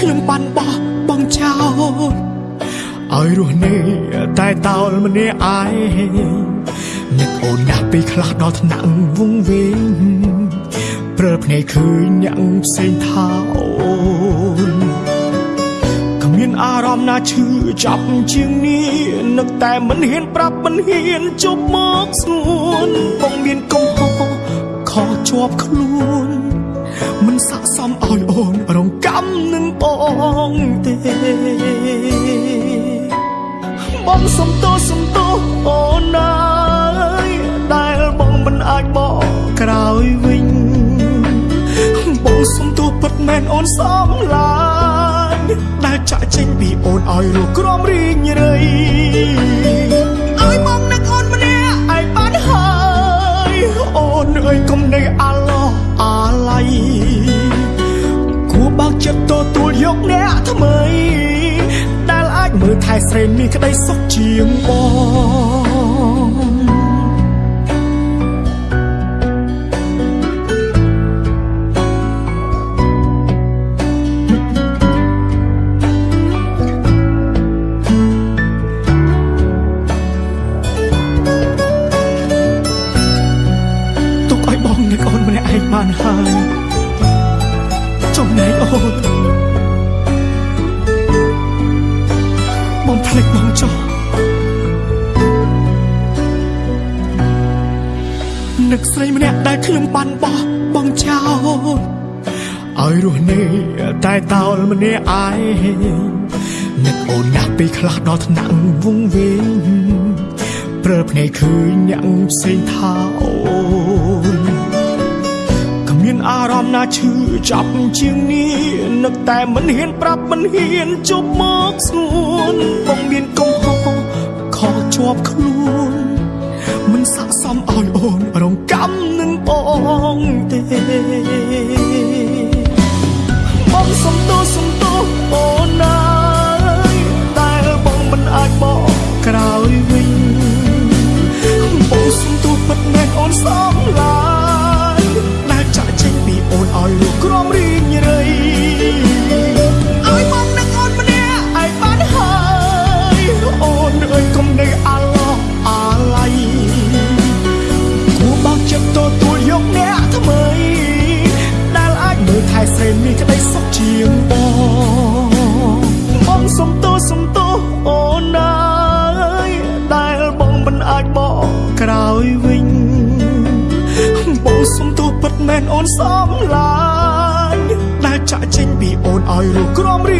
ខ្ញុំបានបោះបងចោលឲ្យរស់នេះតែតោលម្នាក់ឯងនឹកអូនណាស់ពេលខ្លះដល់ថ្នាក់វងវែងព្រើភ្នែកឃើញអ្នកផ្សេងថាអូនគ្មានអារម្មណ៍ណាឈឺចាប់ជាងនេះនឹកតែមិនហ៊ានប្រាប់មិនហ៊ានជប់មកស្ងួនបងមានកំហុសខកជាប់ខ្លួនមិនស័កសមឲ្យ បងសុំទោសសុំទោសអូនណាយដែលបងមិនអាចបកក្រោយវិញបងសុំទោសពិតមែនអូនសំឡាញ់ដែលចាក់ចេញពីអូនឲ្យរស់ក្រំរីងរៃឲ្យបងនឹកអូនម្នាក់ឯងបានហើយអូនអើយកុំនៅអាឡោះអាឡ័យគួរបើកចិត្តទទួល យកអ្នកថ្មី ដែលអាចមើលថែស្រីមានក្តីសុខជាងបងទុកឲ្យបងនឹកអូនម្នាក់ឯងបានហើយចំណែកអូន ភ្លេចបងចោះនឹកស្រីម្នាក់ដែលខ្ញុំបានបោះបងចោលឲ្យរស់នេះតែតោលម្នាក់ឯងនឹកអូនណាស់ពេលខ្លះដល់ថ្នាក់វងវែងព្រើភ្នែកឃើញអ្នកផ្សេងថាអូនគ្មានអារម្មណ៍ណាឈឺចាប់ជាងនេះនឹកតែមិនហ៊ានប្រាប់មិនហ៊ានជប់មកស្ងួនបងមានកំហុសខកជាប់ខ្លួន មិនស័កសមឲ្យអូនរងកម្មនឹងបងទេបង ថែស្រីមានក្តីសុខជាងបងបងសុំទោសសុំទោសអូនណាយដែលបងមិនអាចបកក្រោយវិញបងសុំទោសពិតមែនអូនសំឡាញ់ដែលចាក់ចេញពីអូនឲ្យរស់ក្រំរីងរៃឲ្យបង